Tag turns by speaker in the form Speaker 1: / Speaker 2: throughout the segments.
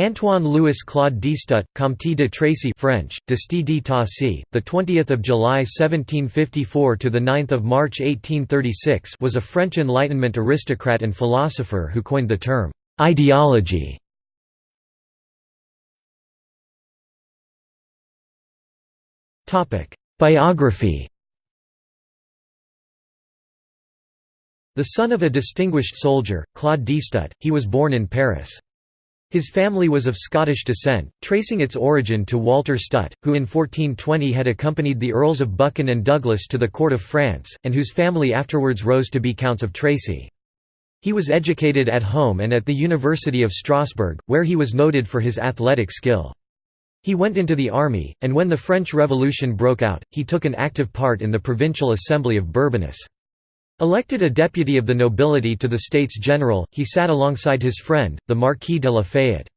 Speaker 1: Antoine Louis Claude Destutt, Comte de Tracy French, de Tassy, the 20th of July 1754 to the 9th of March 1836, was a French Enlightenment aristocrat and philosopher who coined the term ideology. Topic: Biography. The son of a distinguished soldier, Claude Destutt, he was born in Paris. His family was of Scottish descent, tracing its origin to Walter Stutt, who in 1420 had accompanied the Earls of Buchan and Douglas to the court of France, and whose family afterwards rose to be Counts of Tracy. He was educated at home and at the University of Strasbourg, where he was noted for his athletic skill. He went into the army, and when the French Revolution broke out, he took an active part in the Provincial Assembly of Bourbonnais. Elected a deputy of the nobility to the States General, he sat alongside his friend, the Marquis de Lafayette.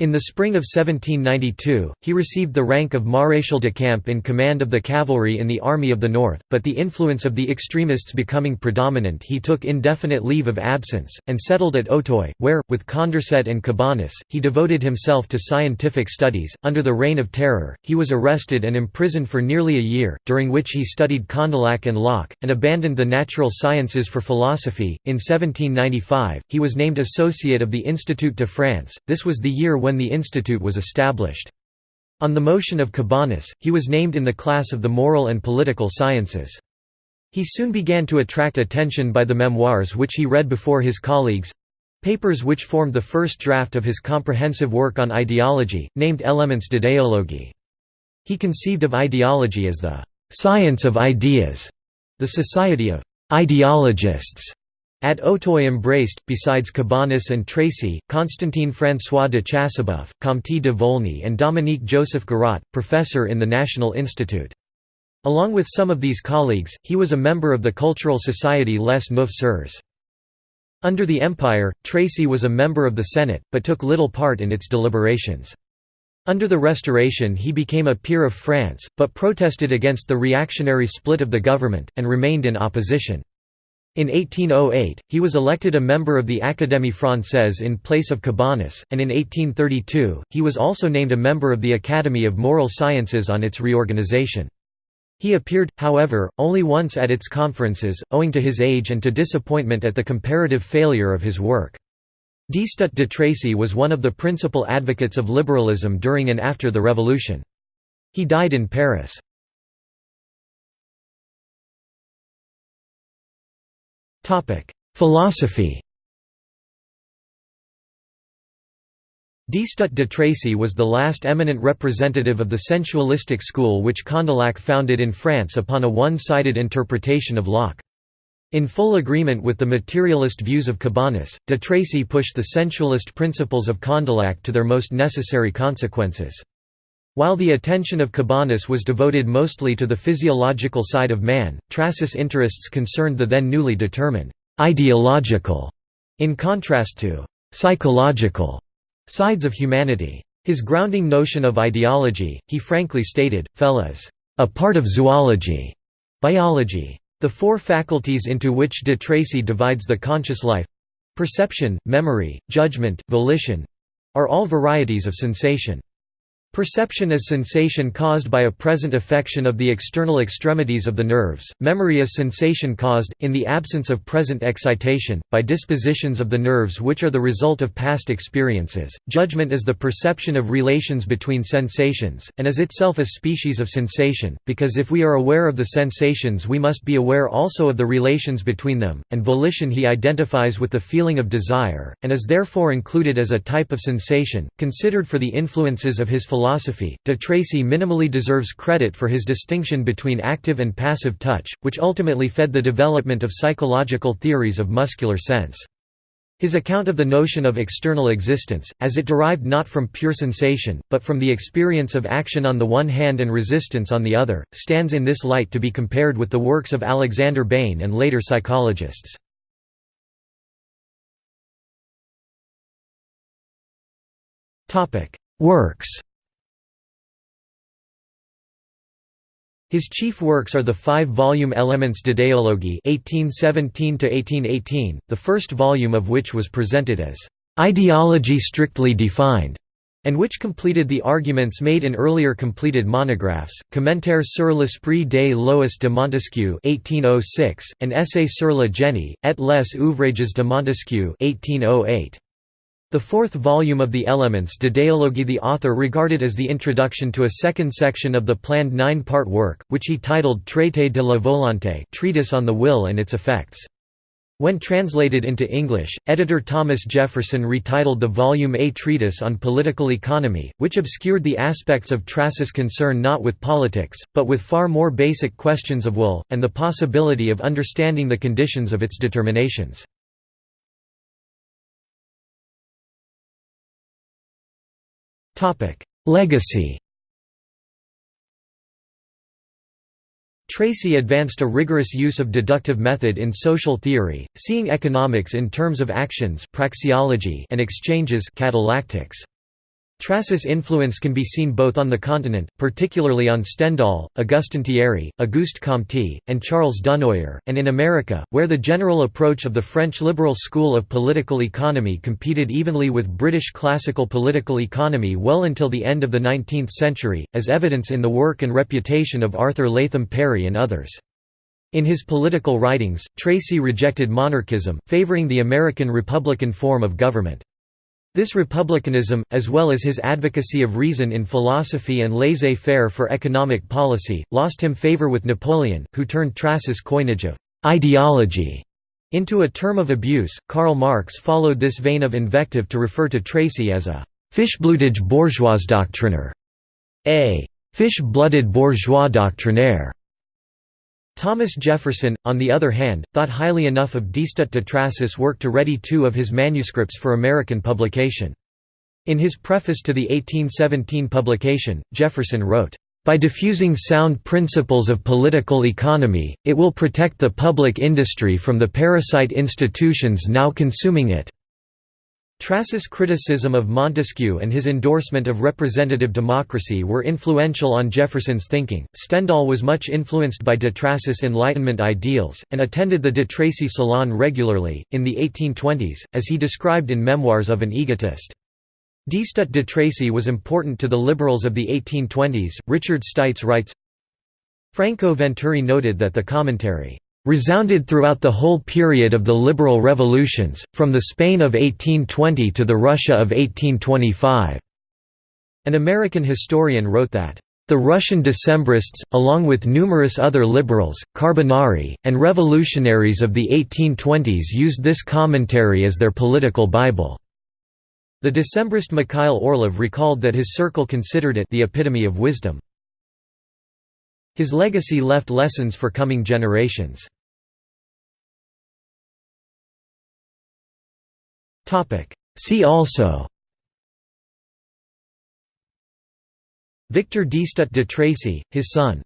Speaker 1: In the spring of 1792, he received the rank of Maréchal de Camp in command of the cavalry in the Army of the North, but the influence of the extremists becoming predominant he took indefinite leave of absence, and settled at Auteuil, where, with Condorcet and Cabanis, he devoted himself to scientific studies. Under the Reign of Terror, he was arrested and imprisoned for nearly a year, during which he studied Condillac and Locke, and abandoned the natural sciences for philosophy. In 1795, he was named Associate of the Institut de France, this was the year when when the institute was established. On the motion of Cabanis, he was named in the class of the moral and political sciences. He soon began to attract attention by the memoirs which he read before his colleagues—papers which formed the first draft of his comprehensive work on ideology, named Elements d'idéologie. He conceived of ideology as the «science of ideas», the society of «ideologists», at Auteuil embraced, besides Cabanis and Tracy, Constantin François de Chassebeuf, Comte de Volney and Dominique Joseph Garat, professor in the National Institute. Along with some of these colleagues, he was a member of the cultural society Les Neuf Sœurs. Under the Empire, Tracy was a member of the Senate, but took little part in its deliberations. Under the Restoration he became a peer of France, but protested against the reactionary split of the government, and remained in opposition. In 1808, he was elected a member of the Académie Française in place of Cabanis, and in 1832, he was also named a member of the Academy of Moral Sciences on its reorganization. He appeared, however, only once at its conferences, owing to his age and to disappointment at the comparative failure of his work. Destutt de Tracy was one of the principal advocates of liberalism during and after the Revolution. He died in Paris. Philosophy Destutt de Tracy was the last eminent representative of the sensualistic school which Condillac founded in France upon a one-sided interpretation of Locke. In full agreement with the materialist views of Cabanis, de Tracy pushed the sensualist principles of Condillac to their most necessary consequences. While the attention of Cabanis was devoted mostly to the physiological side of man, Tracy's interests concerned the then newly determined ideological, in contrast to psychological sides of humanity. His grounding notion of ideology, he frankly stated, fell as a part of zoology, biology. The four faculties into which de Tracy divides the conscious life—perception, memory, judgment, volition—are all varieties of sensation. Perception is sensation caused by a present affection of the external extremities of the nerves, memory is sensation caused, in the absence of present excitation, by dispositions of the nerves which are the result of past experiences, judgment is the perception of relations between sensations, and is itself a species of sensation, because if we are aware of the sensations we must be aware also of the relations between them, and volition he identifies with the feeling of desire, and is therefore included as a type of sensation, considered for the influences of his philosophy philosophy, de Tracy minimally deserves credit for his distinction between active and passive touch, which ultimately fed the development of psychological theories of muscular sense. His account of the notion of external existence, as it derived not from pure sensation, but from the experience of action on the one hand and resistance on the other, stands in this light to be compared with the works of Alexander Bain and later psychologists. Works His chief works are the five-volume Elements d'idéologie (1817–1818), the first volume of which was presented as "Ideology strictly defined", and which completed the arguments made in earlier completed monographs, Commentaire sur l'esprit de Lois de Montesquieu 1806, and Essai sur le génie, et les ouvrages de Montesquieu 1808. The fourth volume of the Elements d'idéologie the author regarded as the introduction to a second section of the planned nine-part work, which he titled Traité de la volonté treatise on the will and its effects. When translated into English, editor Thomas Jefferson retitled the volume A Treatise on Political Economy, which obscured the aspects of Tracy's concern not with politics, but with far more basic questions of will, and the possibility of understanding the conditions of its determinations. Legacy Tracy advanced a rigorous use of deductive method in social theory, seeing economics in terms of actions praxeology and exchanges catallactics. Tracy's influence can be seen both on the continent, particularly on Stendhal, Augustin Thierry, Auguste Comte, and Charles Dunoyer, and in America, where the general approach of the French liberal school of political economy competed evenly with British classical political economy well until the end of the 19th century, as evidence in the work and reputation of Arthur Latham Perry and others. In his political writings, Tracy rejected monarchism, favoring the American republican form of government. This republicanism, as well as his advocacy of reason in philosophy and laissez-faire for economic policy, lost him favor with Napoleon, who turned Tracy's coinage of «ideology» into a term of abuse. Karl Marx followed this vein of invective to refer to Tracy as a «fish-blooded bourgeois doctriner», a «fish-blooded bourgeois doctrinaire», Thomas Jefferson, on the other hand, thought highly enough of Destutt de Tracy's work to ready two of his manuscripts for American publication. In his preface to the 1817 publication, Jefferson wrote, "...by diffusing sound principles of political economy, it will protect the public industry from the parasite institutions now consuming it." Tracy's criticism of Montesquieu and his endorsement of representative democracy were influential on Jefferson's thinking. Stendhal was much influenced by de Tracy's Enlightenment ideals, and attended the de Tracy Salon regularly, in the 1820s, as he described in Memoirs of an Egotist. Destutt de Tracy was important to the liberals of the 1820s. Richard Stites writes Franco Venturi noted that the commentary resounded throughout the whole period of the liberal revolutions, from the Spain of 1820 to the Russia of 1825." An American historian wrote that, "...the Russian Decembrists, along with numerous other liberals, Carbonari, and revolutionaries of the 1820s used this commentary as their political Bible." The Decembrist Mikhail Orlov recalled that his circle considered it the epitome of wisdom. His legacy left lessons for coming generations. See also Victor Destutt de Tracy, his son